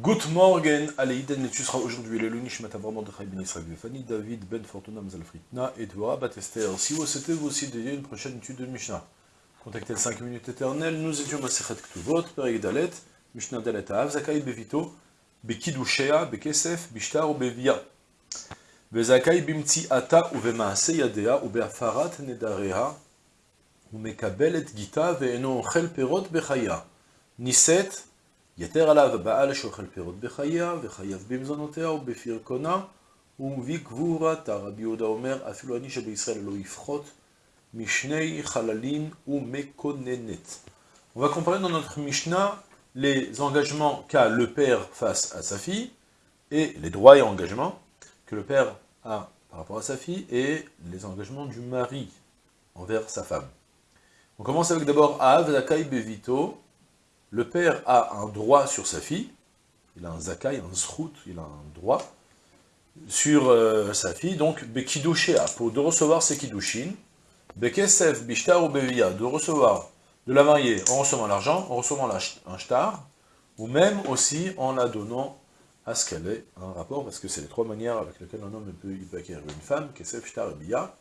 Good morning, Aleiden, tu seras aujourd'hui le Lunish Matavram de Ben Israël Fanny, David Ben Fortuna Mazalfritna Dora Batester. Si vous souhaitez vous aussi dédier une prochaine étude de Mishnah, contactez le 5 minutes éternelles, nous étions Masechet Ktuvot, Perek Dalet, Mishnah Dalet Av, Zakai Bevito, Bekidushea, Bekesef, Bishtar ou Bevia. Bezakai Bimti Ata ou Vemaase Yadea ou Beafarat Nedarea, ou Mekabel et Gita, Veeno Chel Perot Bechaya. Niset, יתר עליו בעל שאוכל פירות בחיה, וחייב במזונותיה ובפרקונה, ומביא גבורתה. רבי יהודה אומר, אפילו אני שבישראל לא יפחות, משני חללים ומקוננת. On va comparer dans notre Mishnah les engagements qu'a le père face à sa fille, et les droits et engagements que le père a par rapport à sa fille, et les engagements du mari envers sa femme. On commence avec d'abord Av, Zakai, Bevito, le père a un droit sur sa fille, il a un zakai, un zrout, il a un droit sur euh, sa fille, donc pour de recevoir ses kidushin, bekesef, bishtar ou bevia, de recevoir, de la marier en recevant l'argent, en recevant un shtar, ou même aussi en la donnant à ce qu'elle ait un rapport, parce que c'est les trois manières avec lesquelles un homme peut, il acquérir une femme, kesef, shtar et bia,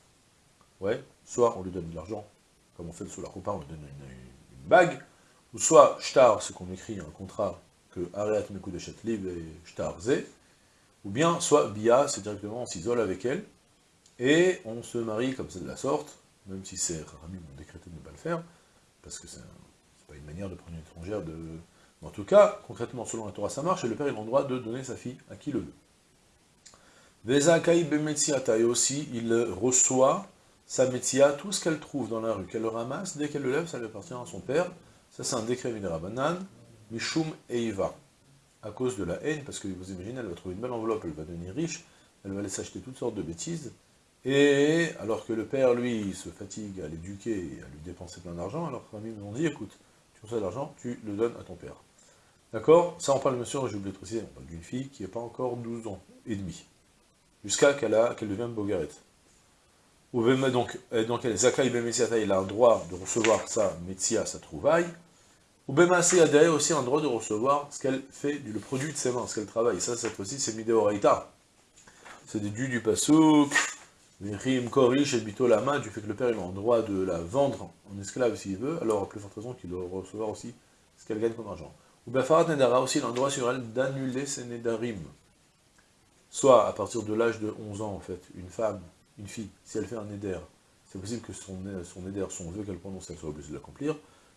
ouais, soit on lui donne de l'argent, comme on fait sous la roupa, on lui donne une bague, ou soit shtar, ce qu'on écrit un contrat que Ariat Liv et shtar Ze, ou bien soit Bia, c'est directement on s'isole avec elle, et on se marie comme ça de la sorte, même si c'est Rami ont décrété de ne pas le faire, parce que c'est pas une manière de prendre une étrangère de... En tout cas, concrètement, selon la Torah, ça marche, et le père a le droit de donner sa fille à qui le veut. Vezakai Bemetsiata, et aussi, il reçoit sa métia, tout ce qu'elle trouve dans la rue, qu'elle le ramasse, dès qu'elle le lève, ça lui appartient à son père, ça, c'est un décret Banane, Mishum Eiva. À cause de la haine, parce que vous imaginez, elle va trouver une belle enveloppe, elle va devenir riche, elle va aller s'acheter toutes sortes de bêtises, et alors que le père, lui, se fatigue à l'éduquer et à lui dépenser plein d'argent, alors que nous ont dit, écoute, tu reçois de l'argent, tu le donnes à ton père. D'accord? Ça, on parle, monsieur, j'ai oublié de préciser, on parle d'une fille qui n'est pas encore 12 ans et demi, jusqu'à qu'elle qu'elle devienne bogarette. Donc, donc elle, Zakai il a un droit de recevoir sa métia, sa trouvaille, ou Bemassé a aussi un droit de recevoir ce qu'elle fait, le produit de ses mains, ce qu'elle travaille. Ça, cette fois-ci, c'est Mideoraita. C'est des du du Pasouk, Mirim Korish et Bito Lama, du fait que le père il a le droit de la vendre en esclave s'il veut, alors à plus forte raison qu'il doit recevoir aussi ce qu'elle gagne comme argent. Ou Bafarat Nedara aussi, il a le droit sur elle d'annuler ses Nedarim. Soit à partir de l'âge de 11 ans, en fait, une femme, une fille, si elle fait un Neder, c'est possible que son, son Neder, son vœu qu'elle prononce, elle soit obligée de l'accomplir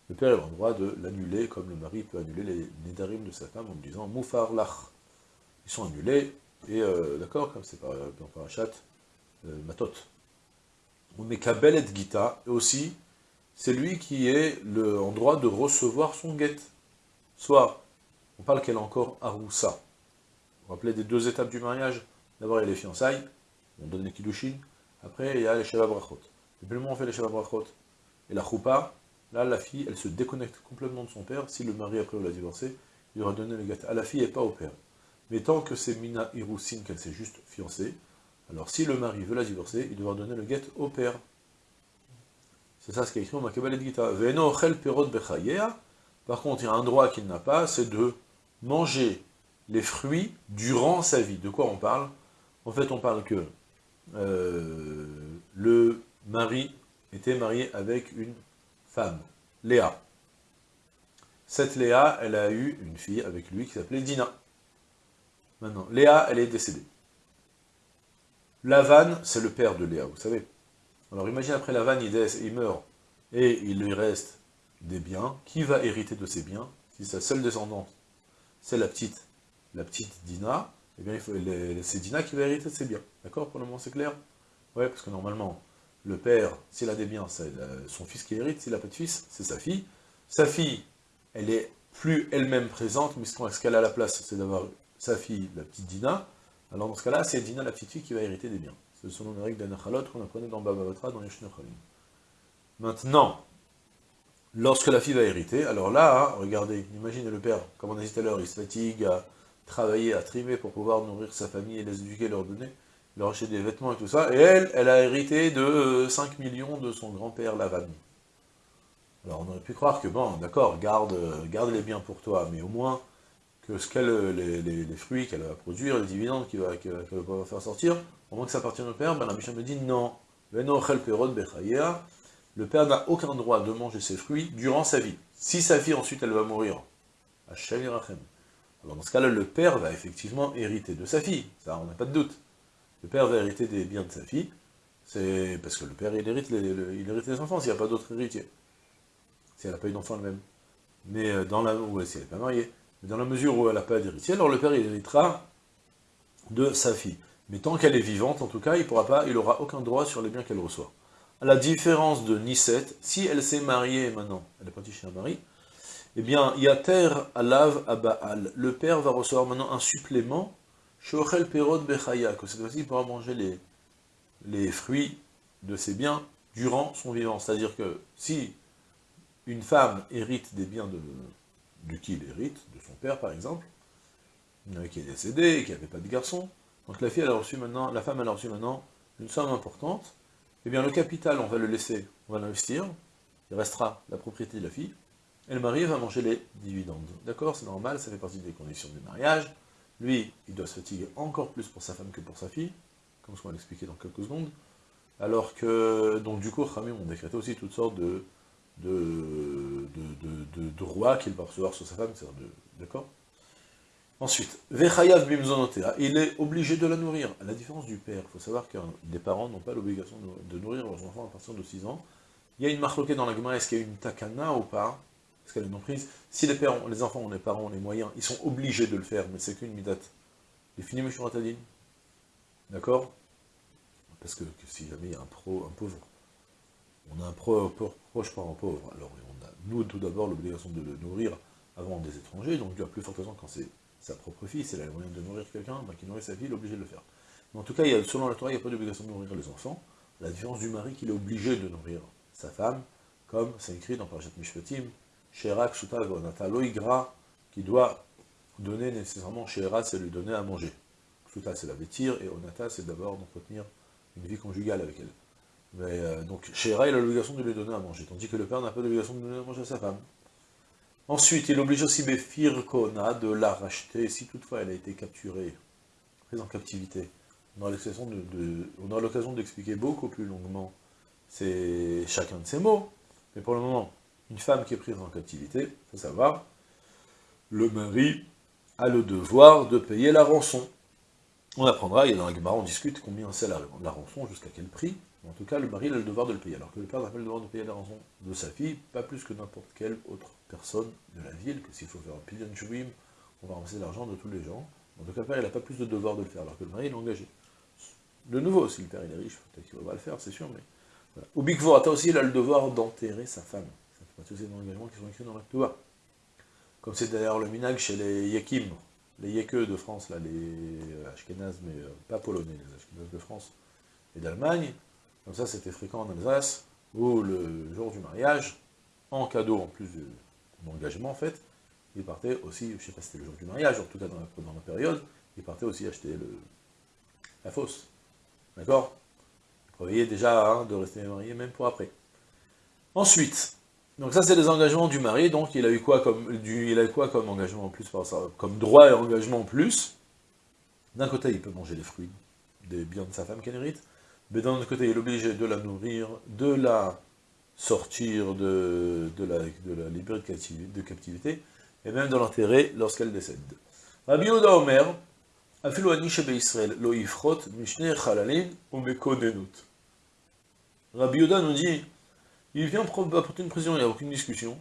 le père a le droit de l'annuler, comme le mari peut annuler les nédarim de sa femme en disant « moufar lach ». Ils sont annulés, et euh, d'accord, comme c'est par, dans Parachat euh, Matot. Ou Mekabel et Gita, et aussi, c'est lui qui est le, en droit de recevoir son guet. Soit, on parle qu'elle est encore Aroussa. Vous vous rappelez des deux étapes du mariage? D'abord, il y a les fiançailles, on donne les kiddushin, après, il y a les Sheva Brachot. Moment où on fait les Sheva Brachot, et la Choupa, Là, la fille, elle se déconnecte complètement de son père. Si le mari, après, l'a divorcé, il aura donné le gâteau à la fille et pas au père. Mais tant que c'est Mina Hirousine, qu'elle s'est juste fiancée, alors si le mari veut la divorcer, il devra donner le guet au père. C'est ça ce qui est écrit au et Gita. Veno chel perot Par contre, il y a un droit qu'il n'a pas, c'est de manger les fruits durant sa vie. De quoi on parle? En fait, on parle que euh, le mari était marié avec une femme, Léa. Cette Léa, elle a eu une fille avec lui qui s'appelait Dina. Maintenant, Léa, elle est décédée. Lavan, c'est le père de Léa, vous savez. Alors imagine après Lavan, il, meurt, et il lui reste des biens. Qui va hériter de ces biens? Si sa seule descendante, c'est la petite, la petite Dina, eh bien c'est Dina qui va hériter de ses biens. D'accord? Pour le moment, c'est clair? Ouais, parce que normalement, le père, s'il a des biens, c'est son fils qui hérite, s'il n'a pas de fils, c'est sa fille. Sa fille, elle est plus elle-même présente, mais ce qu'elle a la place, c'est d'avoir sa fille, la petite Dina. Alors dans ce cas-là, c'est Dina, la petite fille, qui va hériter des biens. C'est selon les règles d'Anachalot qu'on apprenait dans Baba Batra, dans Yeshnechalim. Maintenant, lorsque la fille va hériter, alors là, regardez, imaginez le père, comme on a dit tout à l'heure, il se fatigue à travailler, à trimer pour pouvoir nourrir sa famille et les éduquer, leur donner il a acheté des vêtements et tout ça, et elle, elle a hérité de 5 euh, millions de son grand-père Lavan. Alors on aurait pu croire que, bon, d'accord, garde, garde les biens pour toi, mais au moins, que ce qu'elle, les, fruits qu'elle va produire, les dividendes qu'elle va, pouvoir faire sortir, au moins que ça appartienne au père, ben la Mishnah me dit non. Le père n'a aucun droit de manger ses fruits durant sa vie. Si sa fille ensuite elle va mourir, alors dans ce cas-là, le père va effectivement hériter de sa fille, ça on n'a pas de doute. Le père va hériter des biens de sa fille, c'est parce que le père il hérite les, il hérite les enfants s'il n'y a pas d'autres héritiers. Si elle n'a pas eu d'enfant elle-même. Mais euh, dans la, ou si elle n'est pas mariée. Mais dans la mesure où elle n'a pas d'héritier, alors le père il héritera de sa fille. Mais tant qu'elle est vivante, en tout cas, il pourra pas, il aura aucun droit sur les biens qu'elle reçoit. À la différence de Nisset, si elle s'est mariée maintenant, elle est partie chez un mari, eh bien, Yater Alav Abaal, le père va recevoir maintenant un supplément, Shochel Perod Bechaya, que cette fois-ci pourra manger les, les fruits de ses biens durant son vivant. C'est-à-dire que si une femme hérite des biens de, de qui il hérite, de son père par exemple, qui est décédé qui n'avait pas de garçon, donc la fille a reçu maintenant, la femme a reçu maintenant une somme importante, eh bien le capital on va le laisser, on va l'investir, il restera la propriété de la fille, et le mari va manger les dividendes. D'accord? C'est normal, ça fait partie des conditions du mariage. Lui, il doit se fatiguer encore plus pour sa femme que pour sa fille, comme ce qu'on va l'expliquer dans quelques secondes. Alors que, donc du coup, Rami ont décrété aussi toutes sortes de, droits qu'il va recevoir sur sa femme, d'accord? Ensuite, il est obligé de la nourrir. À la différence du père, il faut savoir que des parents n'ont pas l'obligation de, nourrir leurs enfants à partir de 6 ans. Il y a une marloquée dans la Gemara, est-ce qu'il y a une takana ou pas? Est-ce qu'elle non prise Si les, pères les enfants ont les parents les moyens, ils sont obligés de le faire, mais c'est qu'une midate. Les finis Meshuratadin. D'accord? Parce que, si jamais il y a un, pro, un pauvre, on a un pro, proche par un pauvre, alors on a, nous, tout d'abord, l'obligation de le nourrir avant des étrangers, donc du plus forte raison quand c'est sa propre fille, c'est la moyen de nourrir quelqu'un, ben, qui nourrit sa fille, il est obligé de le faire. Mais en tout cas, a, selon la Torah, il n'y a pas d'obligation de nourrir les enfants, la différence du mari qu'il est obligé de nourrir sa femme, comme c'est écrit dans Parashat Mishpatim, Sherak Suta Gonata Loigra, qui doit donner nécessairement, Shera, c'est lui donner à manger. Suta, c'est la vêtir, et Onata, c'est d'abord d'entretenir une vie conjugale avec elle. Mais, euh, donc, Shera, il a l'obligation de lui donner à manger, tandis que le père n'a pas l'obligation de donner à manger à sa femme. Ensuite, il oblige aussi Befir Kona de la racheter, si toutefois elle a été capturée, prise en captivité. On aura l'occasion d'expliquer beaucoup plus longuement chacun de ces mots, mais pour le moment, une femme qui est prise en captivité, il faut savoir, le mari a le devoir de payer la rançon. On apprendra, et dans la Gemara, on discute combien c'est la, rançon, jusqu'à quel prix. En tout cas, le mari a le devoir de le payer, alors que le père n'a pas le devoir de payer la rançon de sa fille, pas plus que n'importe quelle autre personne de la ville, que s'il faut faire un pilion chouim, on va ramasser l'argent de tous les gens. En tout cas, le père, il n'a pas plus de devoir de le faire, alors que le mari, il est engagé. De nouveau, si le père, il est riche, peut-être qu'il va le faire, c'est sûr, mais... Voilà. Ou Bikvorata aussi, il a le devoir d'enterrer sa femme. Aussi des engagements qui sont écrits dans la Comme c'est d'ailleurs le minag chez les Yekim, les Yekeux de France, là, les Ashkenaz, mais euh, pas polonais, les Ashkenaz de France et d'Allemagne, comme ça c'était fréquent en Alsace, où le jour du mariage, en cadeau en plus de engagement en fait, il partait aussi, je ne sais pas si c'était le jour du mariage, en tout cas dans la, période, il partait aussi acheter la fosse. D'accord? Vous voyez déjà hein, de rester marié même pour après. Ensuite, donc ça c'est les engagements du mari, donc il a eu quoi comme, il a eu quoi comme engagement en plus, comme droit et engagement en plus D'un côté, il peut manger les fruits des biens de sa femme qu'elle hérite, mais d'un autre côté, il est obligé de la nourrir, de la sortir de, de, la, de liberté de captivité, et même de l'enterrer lorsqu'elle décède. Rabbi Oda Omer, Israël, lo ifrot, mishne chalalin, mekonenut. Rabbi Yoda nous dit, il vient apporter une précision, il n'y a aucune discussion,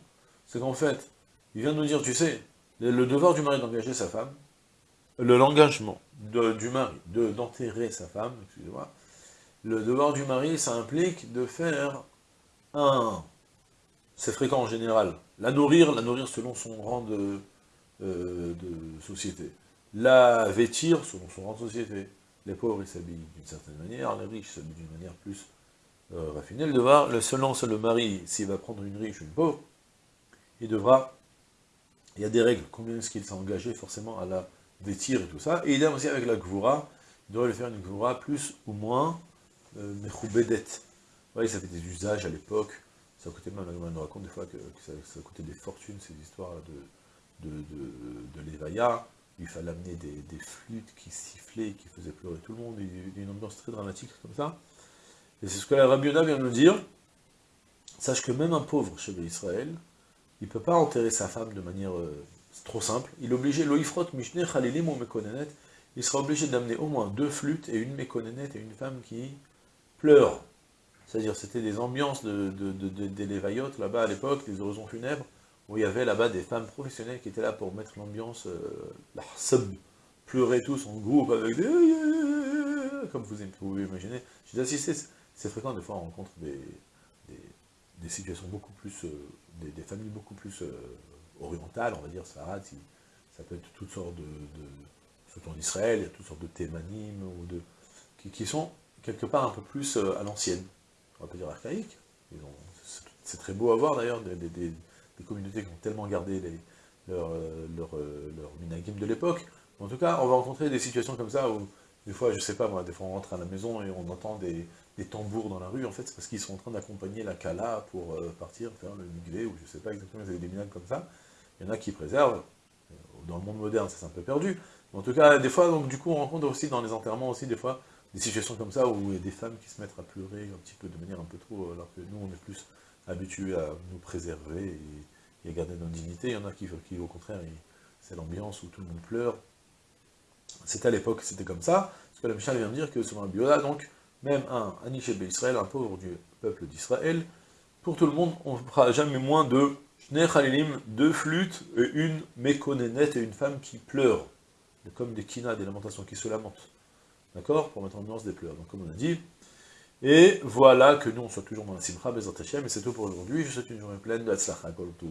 c'est qu'en fait, il vient nous dire, tu sais, le, devoir du mari d'engager sa femme, l'engagement du mari d'enterrer sa femme, excusez-moi, le devoir du mari, ça implique de faire un, c'est fréquent en général, la nourrir, la nourrir selon son rang de, euh, société. La vêtir selon son rang de société. Les pauvres, ils s'habillent d'une certaine manière, les riches s'habillent d'une manière plus euh, raffinée. Le le, selon le mari, s'il va prendre une riche ou une pauvre, il devra, il y a des règles, combien est-ce qu'il s'est engagé forcément à la vêtir et tout ça. Et idem aussi avec la gvoura, il devrait lui faire une gvoura plus ou moins euh, mechoubedet. Oui, ça fait des usages à l'époque, ça coûtait même, on nous raconte des fois que, ça, coûtait des fortunes, ces histoires de, de, il fallait amener des, flûtes qui sifflaient, qui faisaient pleurer tout le monde, il une ambiance très dramatique comme ça. Et c'est ce que la Rabbi vient de nous dire, sache que même un pauvre chez Israël, il ne peut pas enterrer sa femme de manière euh, trop simple, il est obligé, loifrot mishne chalilim ou mekonenet, il sera obligé d'amener au moins deux flûtes et une mekonenet et une femme qui pleure. C'est-à-dire, c'était des ambiances de, de, de, là-bas à l'époque, des oraisons funèbres, où il y avait là-bas des femmes professionnelles qui étaient là pour mettre l'ambiance, euh, pleurer tous en groupe avec des... Comme vous pouvez imaginer. J'ai assisté, c'est fréquent, des fois on rencontre des, des, situations beaucoup plus, euh, des, familles beaucoup plus euh, orientales, on va dire, ça peut être toutes sortes de, surtout en Israël, il y a toutes sortes de thémanim, ou de, qui, sont quelque part un peu plus à l'ancienne, on va pas dire archaïque, c'est très beau à voir d'ailleurs, des, des communautés qui ont tellement gardé les, leur, euh, leur, euh, leur de l'époque. En tout cas, on va rencontrer des situations comme ça où, des fois, je sais pas moi, des fois on rentre à la maison et on entend des, tambours dans la rue, en fait, c'est parce qu'ils sont en train d'accompagner la Kala pour euh, partir faire le migré, ou je sais pas exactement, ils avaient des minades comme ça. Il y en a qui préservent. Dans le monde moderne, c'est un peu perdu. en tout cas, des fois, donc, du coup, on rencontre aussi dans les enterrements aussi, des fois, des situations comme ça où il y a des femmes qui se mettent à pleurer un petit peu de manière un peu trop, alors que nous, on est plus habitués à nous préserver et, garder notre dignité. Il y en a qui, au contraire, c'est l'ambiance où tout le monde pleure. C'était à l'époque, c'était comme ça. Ce que la Michal vient de dire que selon la Biola, donc, même un Aniché Israël, un pauvre du peuple d'Israël, pour tout le monde, on ne fera jamais moins de Khalilim, deux flûtes, et une méconénette et une femme qui pleure. Comme des kinas, des lamentations, qui se lamentent. D'accord? Pour mettre en ambiance des pleurs. Donc comme on a dit, et voilà que nous, on soit toujours dans la Simcha, Bezat et c'est tout pour aujourd'hui. Je souhaite une journée pleine de Hatzlacha, Kol Tov,